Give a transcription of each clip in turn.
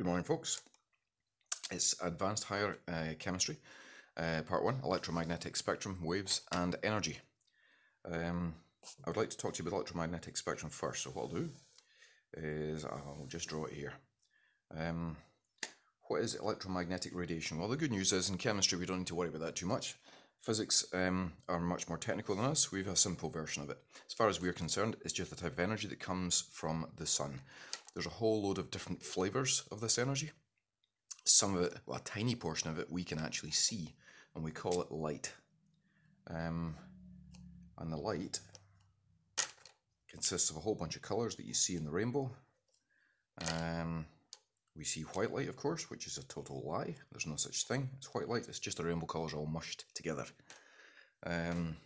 Good morning, folks. It's Advanced Higher uh, Chemistry, uh, Part 1, Electromagnetic Spectrum, Waves and Energy. Um, I would like to talk to you about electromagnetic spectrum first, so what I'll do is I'll just draw it here. Um, what is electromagnetic radiation? Well, the good news is in chemistry we don't need to worry about that too much. Physics um, are much more technical than us. We have a simple version of it. As far as we're concerned, it's just the type of energy that comes from the sun. There's a whole load of different flavors of this energy. Some of it, well, a tiny portion of it, we can actually see, and we call it light. Um, and the light consists of a whole bunch of colours that you see in the rainbow. Um, we see white light, of course, which is a total lie. There's no such thing. It's white light. It's just the rainbow colours all mushed together. Um,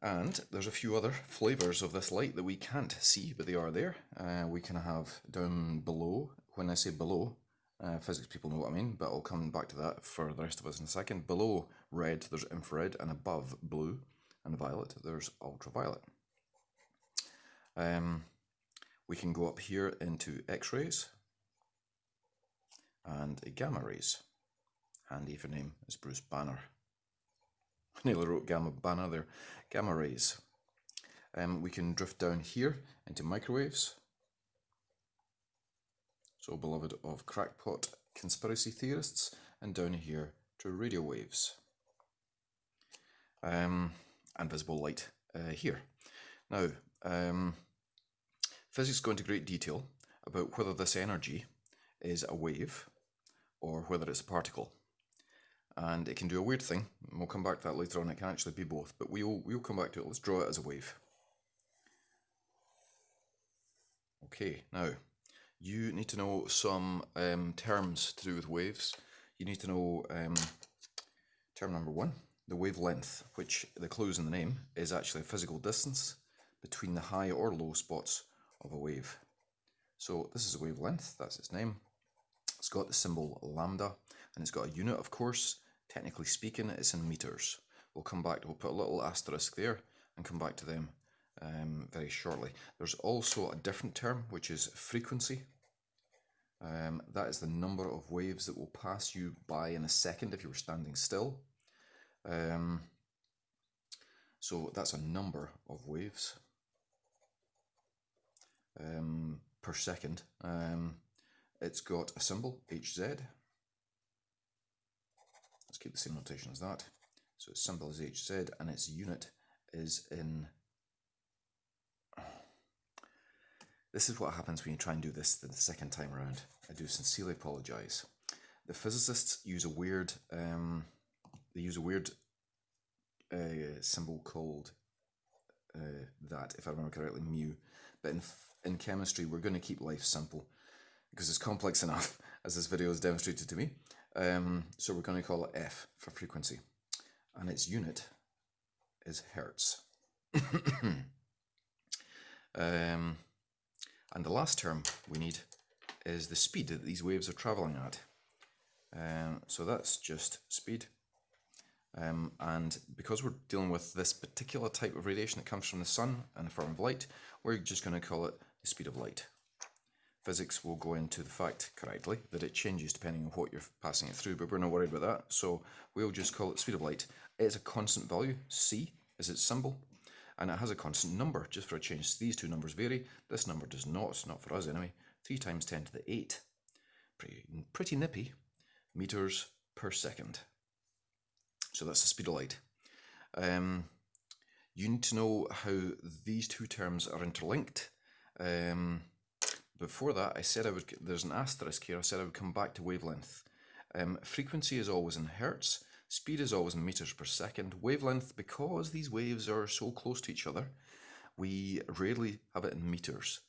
and there's a few other flavours of this light that we can't see, but they are there. Uh, we can have down below, when I say below, uh, physics people know what I mean, but I'll come back to that for the rest of us in a second. Below red, there's infrared, and above blue and violet, there's ultraviolet. Um, we can go up here into X-rays and gamma rays. Handy for name is Bruce Banner. nearly wrote gamma banner there. Gamma rays. Um, we can drift down here into microwaves. So beloved of crackpot conspiracy theorists, and down here to radio waves. Um, and visible light uh, here. Now, um, physics go into great detail about whether this energy is a wave or whether it's a particle and it can do a weird thing. And we'll come back to that later on. It can actually be both, but we'll we'll come back to it. Let's draw it as a wave. Okay, now you need to know some um, terms to do with waves. You need to know um, term number one, the wavelength, which the clues in the name is actually a physical distance between the high or low spots of a wave. So this is a wavelength, that's its name. It's got the symbol lambda and it's got a unit of course Technically speaking, it's in meters. We'll come back, we'll put a little asterisk there and come back to them um, very shortly. There's also a different term, which is frequency. Um, that is the number of waves that will pass you by in a second if you were standing still. Um, so that's a number of waves um, per second. Um, it's got a symbol, HZ, Let's keep the same notation as that. So its symbol is HZ and its unit is in... This is what happens when you try and do this the second time around. I do sincerely apologise. The physicists use a weird, um, they use a weird uh, symbol called uh, that, if I remember correctly, mu. But in, in chemistry, we're going to keep life simple because it's complex enough, as this video has demonstrated to me. Um, so we're going to call it F for frequency. And its unit is hertz. um, and the last term we need is the speed that these waves are travelling at. Um, so that's just speed. Um, and because we're dealing with this particular type of radiation that comes from the sun in the form of light, we're just going to call it the speed of light physics will go into the fact correctly that it changes depending on what you're passing it through, but we're not worried about that. So we'll just call it speed of light. It's a constant value, c is its symbol, and it has a constant number just for a change. These two numbers vary. This number does not, not for us anyway. 3 times 10 to the 8. Pretty, pretty nippy. Meters per second. So that's the speed of light. Um, you need to know how these two terms are interlinked. Um, before that, I said I would, there's an asterisk here, I said I would come back to wavelength. Um, frequency is always in hertz, speed is always in meters per second. Wavelength, because these waves are so close to each other, we rarely have it in meters.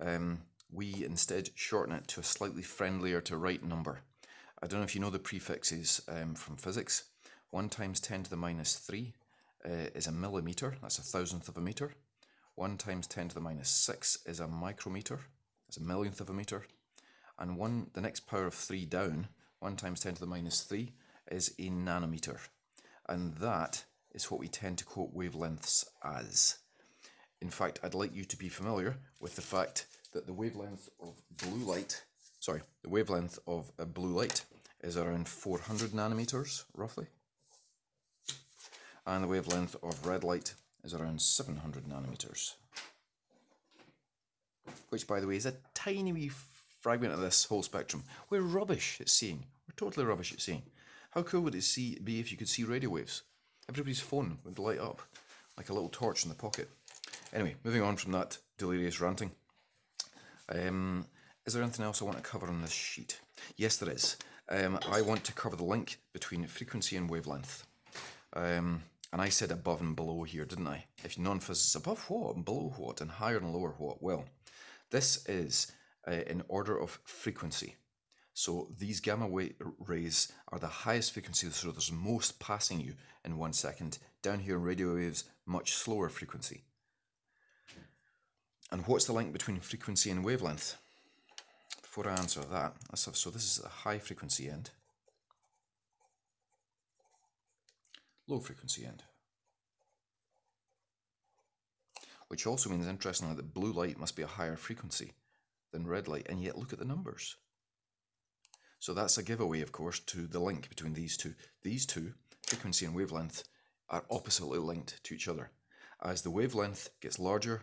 Um, we instead shorten it to a slightly friendlier to right number. I don't know if you know the prefixes um, from physics. 1 times 10 to the minus 3 uh, is a millimeter, that's a thousandth of a meter. 1 times 10 to the minus 6 is a micrometer. It's a millionth of a meter. And one, the next power of 3 down, 1 times 10 to the minus 3, is a nanometer. And that is what we tend to quote wavelengths as. In fact, I'd like you to be familiar with the fact that the wavelength of blue light sorry, the wavelength of a blue light is around 400 nanometers, roughly. And the wavelength of red light is around 700 nanometers. Which, by the way, is a tiny wee fragment of this whole spectrum. We're rubbish at seeing. We're totally rubbish at seeing. How cool would it see, be if you could see radio waves? Everybody's phone would light up like a little torch in the pocket. Anyway, moving on from that delirious ranting. Um, is there anything else I want to cover on this sheet? Yes, there is. Um, I want to cover the link between frequency and wavelength. Um, and I said above and below here, didn't I? If non-physicists, above what and below what and higher and lower what? Well, this is uh, in order of frequency. So these gamma rays are the highest frequency, so there's most passing you in one second. Down here, radio waves, much slower frequency. And what's the link between frequency and wavelength? Before I answer that, so this is the high frequency end, low frequency end. Which also means, interestingly, that blue light must be a higher frequency than red light, and yet look at the numbers. So that's a giveaway, of course, to the link between these two. These two, frequency and wavelength, are oppositely linked to each other. As the wavelength gets larger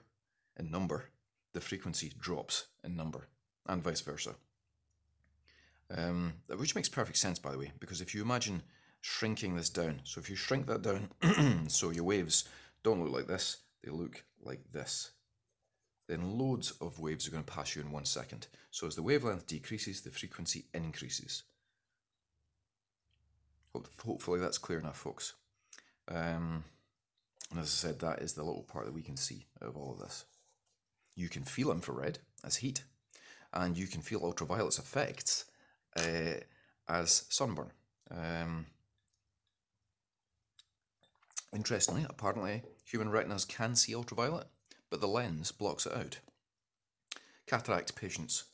in number, the frequency drops in number, and vice versa. Um, which makes perfect sense, by the way, because if you imagine shrinking this down, so if you shrink that down, so your waves don't look like this, they look like this then loads of waves are going to pass you in one second. So as the wavelength decreases, the frequency increases. Hopefully that's clear enough, folks. Um, and as I said, that is the little part that we can see of all of this. You can feel infrared as heat, and you can feel ultraviolet's effects uh, as sunburn. Um, interestingly, apparently, human retinas can see ultraviolet, but the lens blocks it out. Cataract patients,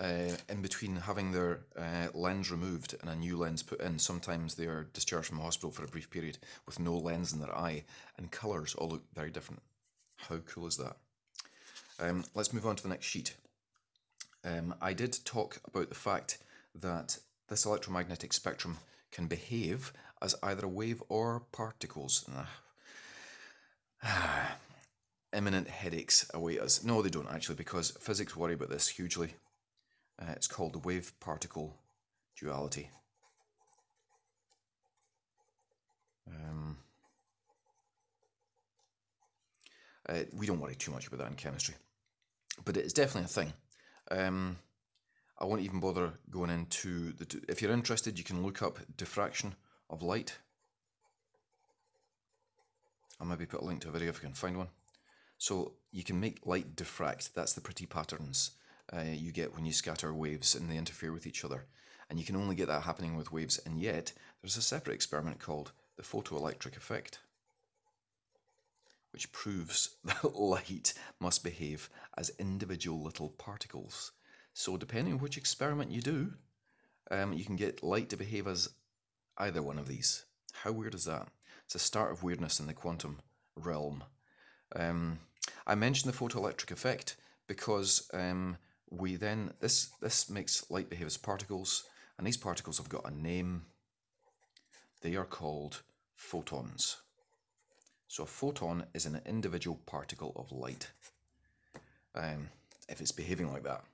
uh, in between having their uh, lens removed and a new lens put in, sometimes they are discharged from hospital for a brief period with no lens in their eye, and colours all look very different. How cool is that? Um, let's move on to the next sheet. Um, I did talk about the fact that this electromagnetic spectrum can behave as either a wave or particles. imminent headaches await us. No, they don't actually, because physics worry about this hugely. Uh, it's called the wave particle duality. Um, uh, we don't worry too much about that in chemistry, but it's definitely a thing. Um, I won't even bother going into the. If you're interested, you can look up diffraction of light. I'll maybe put a link to a video if I can find one. So you can make light diffract. That's the pretty patterns uh, you get when you scatter waves and they interfere with each other. And you can only get that happening with waves. And yet, there's a separate experiment called the photoelectric effect, which proves that light must behave as individual little particles. So depending on which experiment you do, um, you can get light to behave as either one of these. How weird is that? It's a start of weirdness in the quantum realm. Um, I mentioned the photoelectric effect because um, we then this this makes light behave as particles, and these particles have got a name. They are called photons. So a photon is an individual particle of light. Um, if it's behaving like that,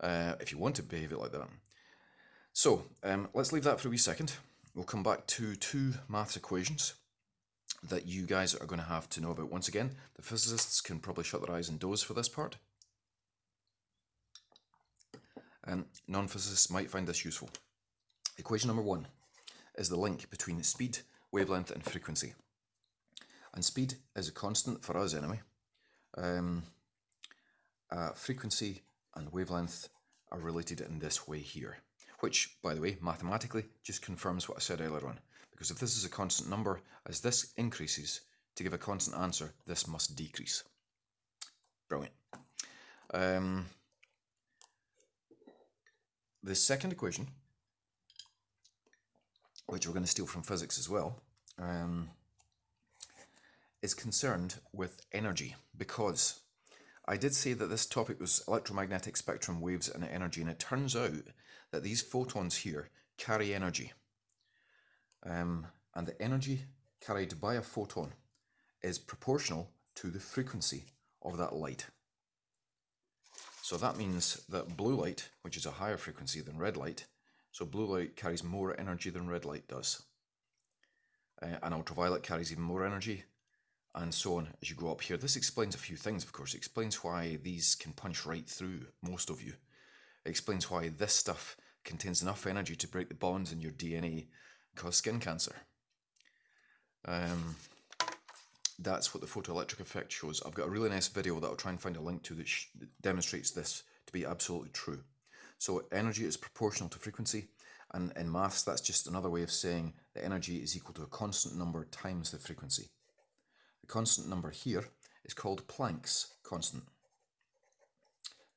uh, if you want to behave it like that. So um, let's leave that for a wee second. We'll come back to two maths equations that you guys are going to have to know about. Once again, the physicists can probably shut their eyes and doze for this part. And non-physicists might find this useful. Equation number one is the link between speed, wavelength and frequency. And speed is a constant for us anyway. Um, uh, frequency and wavelength are related in this way here, which, by the way, mathematically just confirms what I said earlier on. Because if this is a constant number, as this increases, to give a constant answer, this must decrease. Brilliant. Um, the second equation, which we're going to steal from physics as well, um, is concerned with energy because I did say that this topic was electromagnetic spectrum waves and energy, and it turns out that these photons here carry energy. Um, and the energy carried by a photon is proportional to the frequency of that light. So that means that blue light, which is a higher frequency than red light, so blue light carries more energy than red light does. Uh, and ultraviolet carries even more energy, and so on as you go up here. This explains a few things, of course. It explains why these can punch right through most of you. Explains why this stuff contains enough energy to break the bonds in your DNA cause skin cancer. Um, that's what the photoelectric effect shows. I've got a really nice video that I'll try and find a link to that, that demonstrates this to be absolutely true. So energy is proportional to frequency, and in maths that's just another way of saying that energy is equal to a constant number times the frequency. The constant number here is called Planck's constant.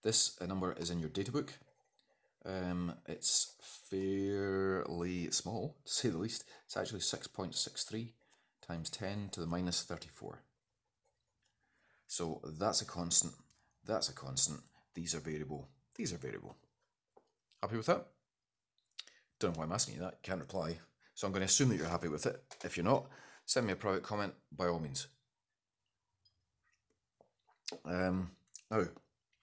This uh, number is in your data book. Um, it's fairly small, to say the least. It's actually 6.63 times 10 to the minus 34. So that's a constant, that's a constant, these are variable, these are variable. Happy with that? Don't know why I'm asking you that, can't reply. So I'm going to assume that you're happy with it. If you're not, send me a private comment by all means. Um, now,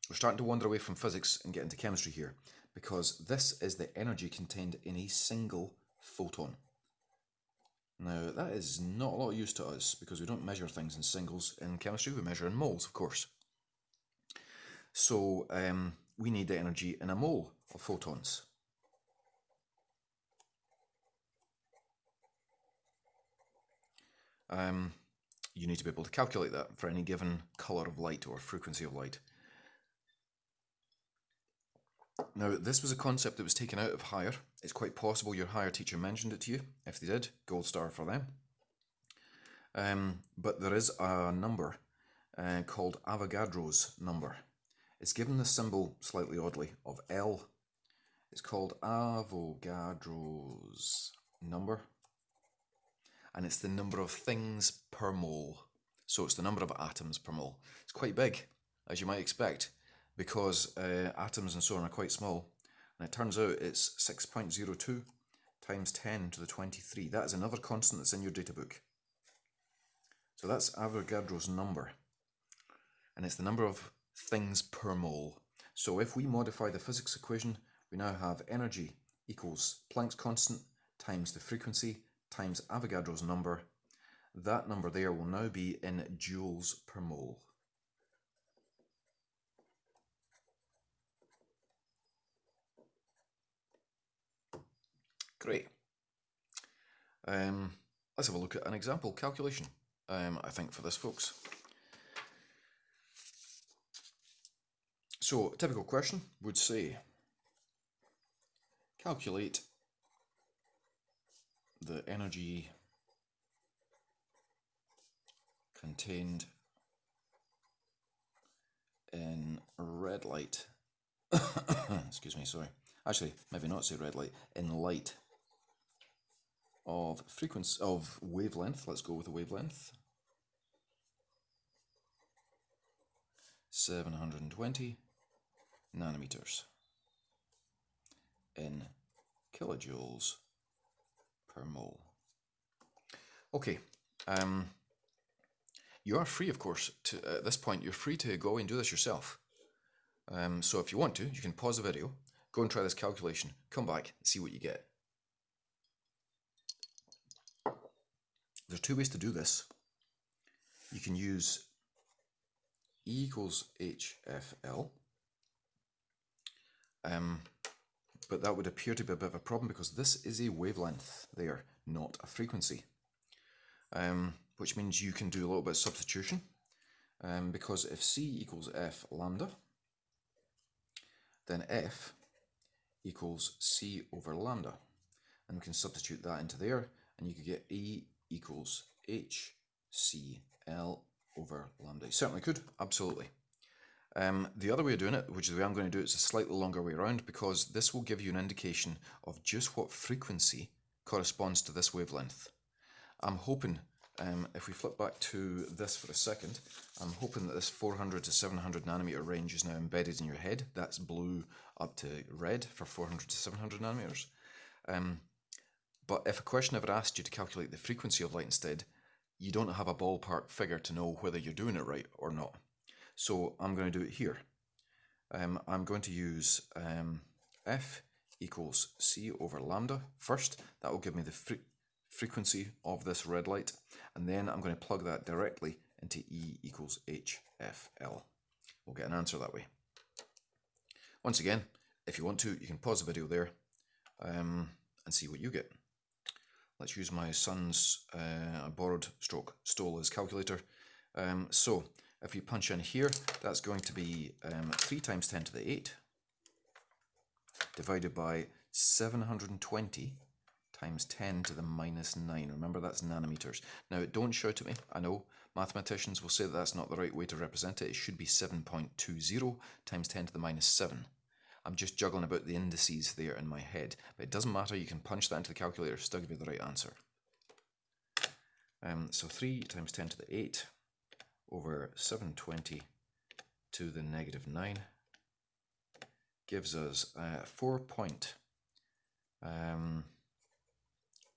we're starting to wander away from physics and get into chemistry here because this is the energy contained in a single photon. Now, that is not a lot of use to us because we don't measure things in singles in chemistry, we measure in moles, of course. So, um, we need the energy in a mole of photons. Um, you need to be able to calculate that for any given colour of light or frequency of light. Now, this was a concept that was taken out of higher. It's quite possible your higher teacher mentioned it to you. If they did, gold star for them. Um, but there is a number uh, called Avogadro's number. It's given the symbol slightly oddly of L. It's called Avogadro's number and it's the number of things per mole. So it's the number of atoms per mole. It's quite big, as you might expect, because uh, atoms and so on are quite small. And it turns out it's 6.02 times 10 to the 23. That is another constant that's in your data book. So that's Avogadro's number. And it's the number of things per mole. So if we modify the physics equation, we now have energy equals Planck's constant times the frequency times Avogadro's number. That number there will now be in joules per mole. Great. Um, let's have a look at an example calculation, um, I think, for this, folks. So, a typical question would say, calculate the energy contained in red light excuse me sorry actually maybe not say red light in light of frequency of wavelength let's go with the wavelength 720 nanometers in kilojoules per mole. Okay, um, you are free, of course, to, at this point, you're free to go and do this yourself. Um, so if you want to, you can pause the video, go and try this calculation, come back, see what you get. There's two ways to do this. You can use E equals HFL. Um, but that would appear to be a bit of a problem because this is a wavelength there, not a frequency. Um, which means you can do a little bit of substitution um, because if C equals F lambda, then F equals C over lambda. And we can substitute that into there and you could get E equals HCl over lambda. You certainly could, absolutely. Um, the other way of doing it, which is the way I'm going to do it, is a slightly longer way around because this will give you an indication of just what frequency corresponds to this wavelength. I'm hoping um, if we flip back to this for a second, I'm hoping that this 400 to 700 nanometer range is now embedded in your head. That's blue up to red for 400 to 700 nanometers. Um, but if a question ever asked you to calculate the frequency of light instead, you don't have a ballpark figure to know whether you're doing it right or not. So I'm going to do it here. Um, I'm going to use um, F equals C over lambda first. That will give me the fre frequency of this red light. And then I'm going to plug that directly into E equals HFL. We'll get an answer that way. Once again, if you want to, you can pause the video there um, and see what you get. Let's use my son's uh, borrowed stroke stole his calculator. Um, so if we punch in here, that's going to be um, 3 times 10 to the 8 divided by 720 times 10 to the minus 9. Remember, that's nanometers. Now, don't shout at me. I know mathematicians will say that that's not the right way to represent it. It should be 7.20 times 10 to the minus 7. I'm just juggling about the indices there in my head. But it doesn't matter. You can punch that into the calculator. Still give you the right answer. Um, so 3 times 10 to the 8 over 720 to the negative 9 gives us uh, 4 point um,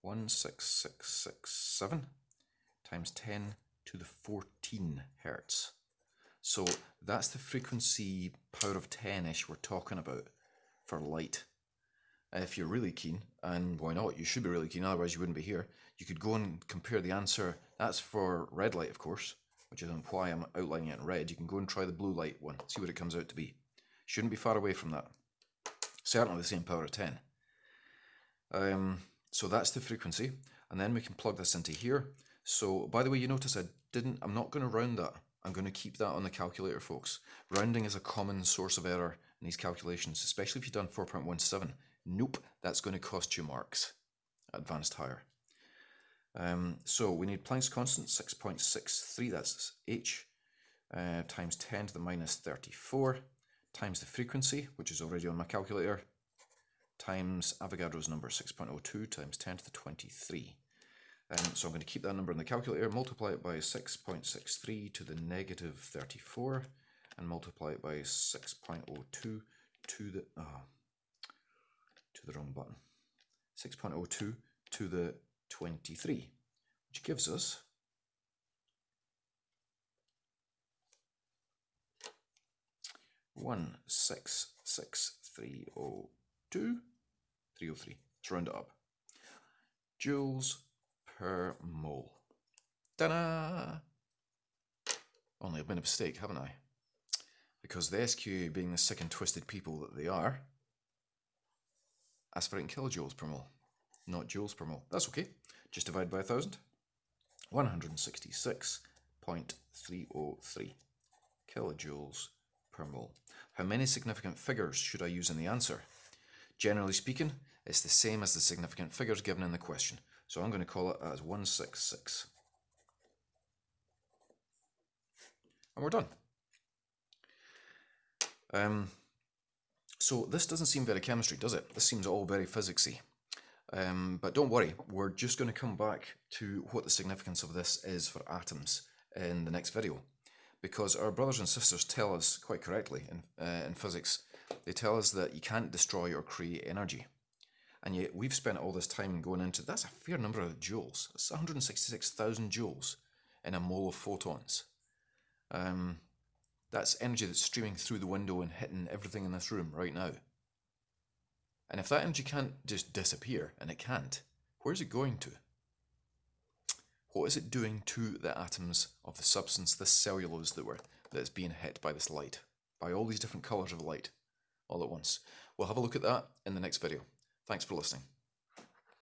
16667 times 10 to the 14 hertz. So that's the frequency power of 10-ish we're talking about for light. If you're really keen, and why not, you should be really keen, otherwise you wouldn't be here, you could go and compare the answer. That's for red light, of course which is why I'm outlining it in red, you can go and try the blue light one, see what it comes out to be. Shouldn't be far away from that. Certainly the same power of 10. Um, so that's the frequency, and then we can plug this into here. So, by the way, you notice I didn't, I'm not going to round that. I'm going to keep that on the calculator, folks. Rounding is a common source of error in these calculations, especially if you've done 4.17. Nope, that's going to cost you marks. Advanced higher. Um, so we need Planck's constant 6.63, that's h, uh, times 10 to the minus 34, times the frequency, which is already on my calculator, times Avogadro's number 6.02 times 10 to the 23. Um, so I'm going to keep that number in the calculator, multiply it by 6.63 to the negative 34, and multiply it by 6.02 to the, oh, to the wrong button, 6.02 to the 23, which gives us one six six three oh two three oh three. Let's round it up. Joules per mole. Ta-da! Only I've made a mistake, haven't I? Because the SQ, being the sick and twisted people that they are, ask for it in kilojoules per mole not joules per mole. That's okay. Just divide by 1,000. 166.303 kilojoules per mole. How many significant figures should I use in the answer? Generally speaking, it's the same as the significant figures given in the question. So I'm going to call it as 166. And we're done. Um, so this doesn't seem very chemistry, does it? This seems all very physicsy. Um, but don't worry, we're just going to come back to what the significance of this is for atoms in the next video. Because our brothers and sisters tell us quite correctly in, uh, in physics, they tell us that you can't destroy or create energy. And yet we've spent all this time going into, that's a fair number of joules. It's 166,000 joules in a mole of photons. Um, that's energy that's streaming through the window and hitting everything in this room right now. And if that energy can't just disappear, and it can't, where's it going to? What is it doing to the atoms of the substance, this cellulose that we're, that's being hit by this light, by all these different colours of light, all at once? We'll have a look at that in the next video. Thanks for listening.